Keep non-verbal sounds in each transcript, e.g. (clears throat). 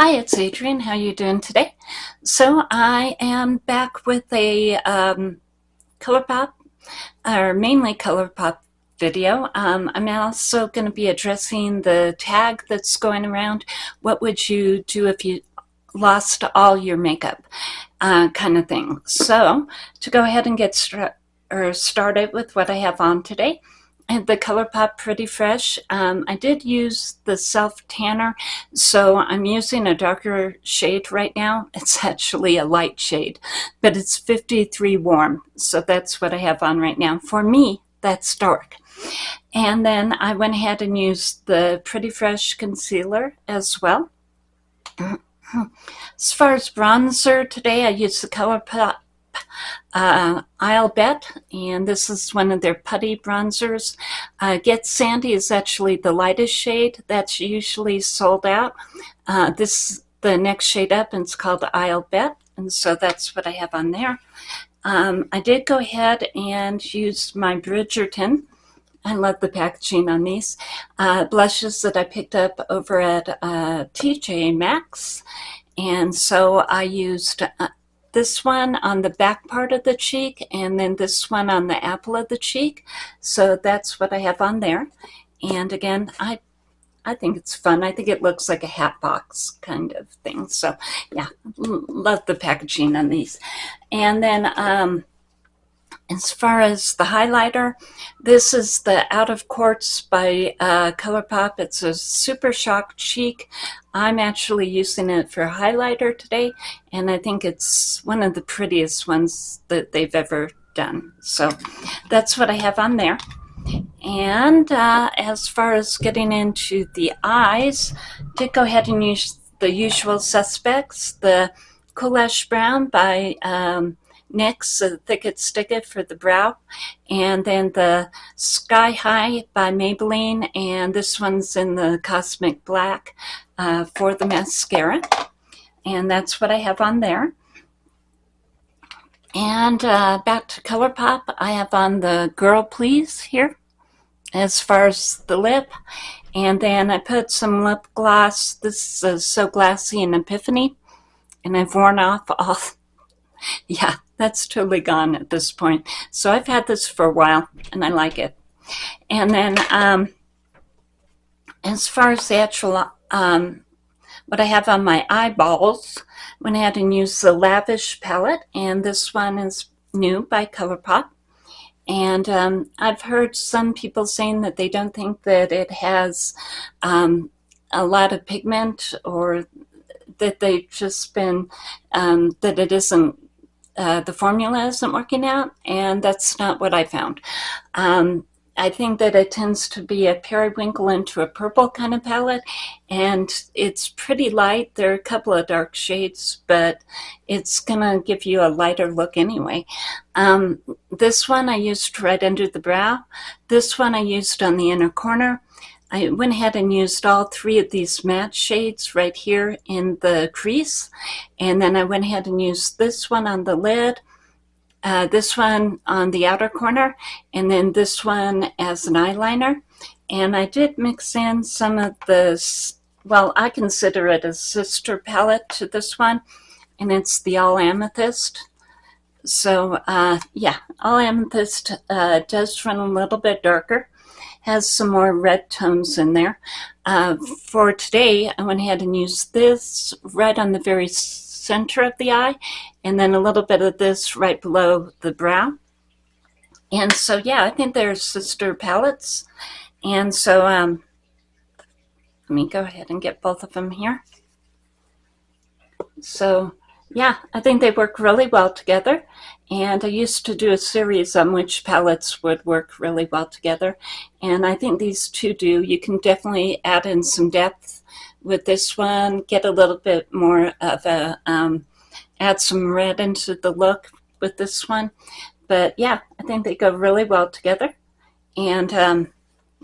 Hi, it's Adrienne. How you doing today? So I am back with a um, ColourPop, or mainly ColourPop video. Um, I'm also going to be addressing the tag that's going around. What would you do if you lost all your makeup uh, kind of thing. So to go ahead and get or started with what I have on today, (laughs) the ColourPop Pretty Fresh. Um, I did use the self tanner, so I'm using a darker shade right now. (laughs) It's actually a light shade, but it's 53 warm, so that's what I have on right now. For me, that's dark. And then I went ahead and used the Pretty Fresh concealer as well. (clears throat) As far as bronzer today, I used the ColourPop uh, Isle Bet, and this is one of their putty bronzers. Uh, Get Sandy is actually the lightest shade that's usually sold out. Uh, this the next shade up, and it's called Isle Bet, and so that's what I have on there. Um, I did go ahead and use my Bridgerton. I love the packaging on these uh, blushes that I picked up over at uh, TJ Maxx. And so I used uh, this one on the back part of the cheek and then this one on the apple of the cheek. So that's what I have on there. And again, I I think it's fun. I think it looks like a hat box kind of thing. So yeah, love the packaging on these. And then um, as far as the highlighter, this is the Out of Quartz by uh, ColourPop. It's a Super Shock Cheek. I'm actually using it for highlighter today, and I think it's one of the prettiest ones that they've ever done. So that's what I have on there. And uh, as far as getting into the eyes, did go ahead and use the usual suspects, the Cool Ash Brown by um, NYX, the Thick It Stick It for the brow. And then the Sky High by Maybelline. And this one's in the Cosmic Black uh, for the mascara. And that's what I have on there. And uh, back to ColourPop, I have on the Girl Please here as far as the lip. And then I put some lip gloss. This is So Glassy and Epiphany. And I've worn off all, (laughs) yeah, that's totally gone at this point. So I've had this for a while and I like it. And then um, as far as the actual, um, what I have on my eyeballs, went ahead and used the Lavish palette and this one is new by ColourPop. And um, I've heard some people saying that they don't think that it has um, a lot of pigment or that they've just been, um, that it isn't uh, the formula isn't working out, and that's not what I found. Um, I think that it tends to be a periwinkle into a purple kind of palette, and it's pretty light. There are a couple of dark shades, but it's going to give you a lighter look anyway. Um, this one I used right under the brow. This one I used on the inner corner. I went ahead and used all three of these matte shades right here in the crease. And then I went ahead and used this one on the lid, uh, this one on the outer corner, and then this one as an eyeliner. And I did mix in some of the, well, I consider it a sister palette to this one, and it's the All Amethyst. So uh, yeah, All Amethyst uh, does run a little bit darker has some more red tones in there. Uh, for today, I went ahead and used this red on the very center of the eye, and then a little bit of this right below the brow. And so, yeah, I think they're sister palettes. And so, um, let me go ahead and get both of them here. So, yeah, I think they work really well together. And I used to do a series on which palettes would work really well together. And I think these two do. You can definitely add in some depth with this one, get a little bit more of a, um, add some red into the look with this one. But yeah, I think they go really well together. And um,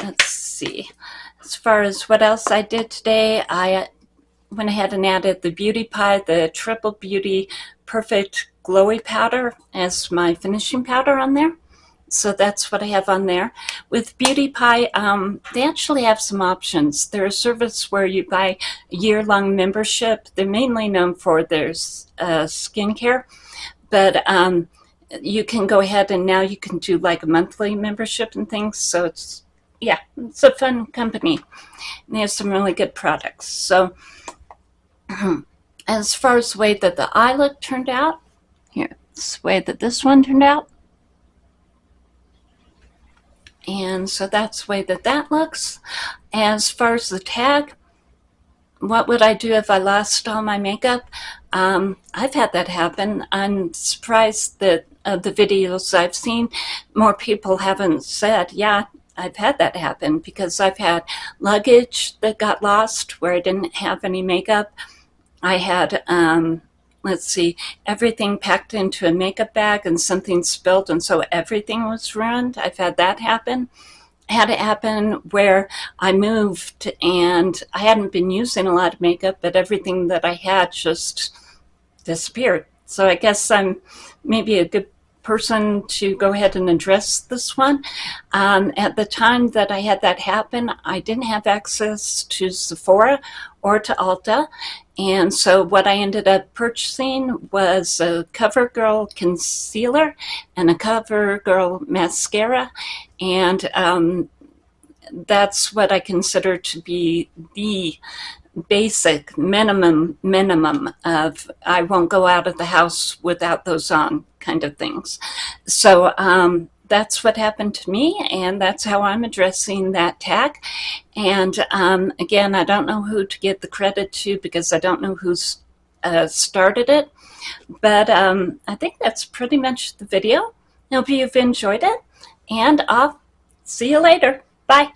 let's see, as far as what else I did today, I went ahead and added the Beauty Pie, the Triple Beauty Perfect glowy powder as my finishing powder on there. So that's what I have on there. With Beauty Pie, um, they actually have some options. They're a service where you buy a year-long membership. They're mainly known for their uh, skincare, but um, you can go ahead and now you can do like a monthly membership and things. So it's, yeah, it's a fun company. And they have some really good products. So (clears throat) as far as the way that the eye look turned out, here, way that this one turned out. And so that's the way that that looks. As far as the tag, what would I do if I lost all my makeup? Um, I've had that happen. I'm surprised that uh, the videos I've seen, more people haven't said, yeah, I've had that happen because I've had luggage that got lost where I didn't have any makeup. I had um, let's see, everything packed into a makeup bag and something spilled and so everything was ruined. I've had that happen. Had it happen where I moved and I hadn't been using a lot of makeup, but everything that I had just disappeared. So I guess I'm maybe a good person to go ahead and address this one. Um, at the time that I had that happen, I didn't have access to Sephora or to Ulta. And so what I ended up purchasing was a CoverGirl concealer and a CoverGirl mascara. And um, that's what I consider to be the basic minimum minimum of I won't go out of the house without those on kind of things. So um, that's what happened to me and that's how I'm addressing that tag. And um, again, I don't know who to give the credit to because I don't know who's uh, started it. But um, I think that's pretty much the video. Hope you've enjoyed it and I'll see you later. Bye.